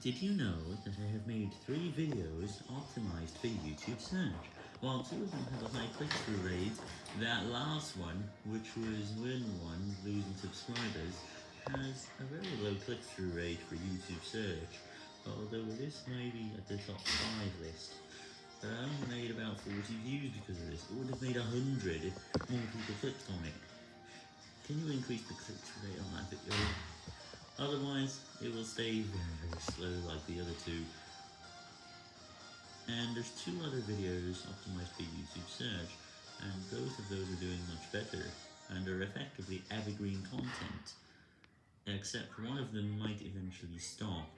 Did you know that I have made three videos optimized for YouTube search? While two of them have a high click-through rate, that last one, which was win one, losing subscribers, has a very low click-through rate for YouTube search, although it is maybe at the top 5 list. But I only made about 40 views because of this. It would have made 100 if more people clicked on it. Can you increase the click-through rate on that video? Otherwise, it will stay very, slow like the other two. And there's two other videos optimized for YouTube search, and both of those are doing much better, and are effectively evergreen content. Except one of them might eventually stop,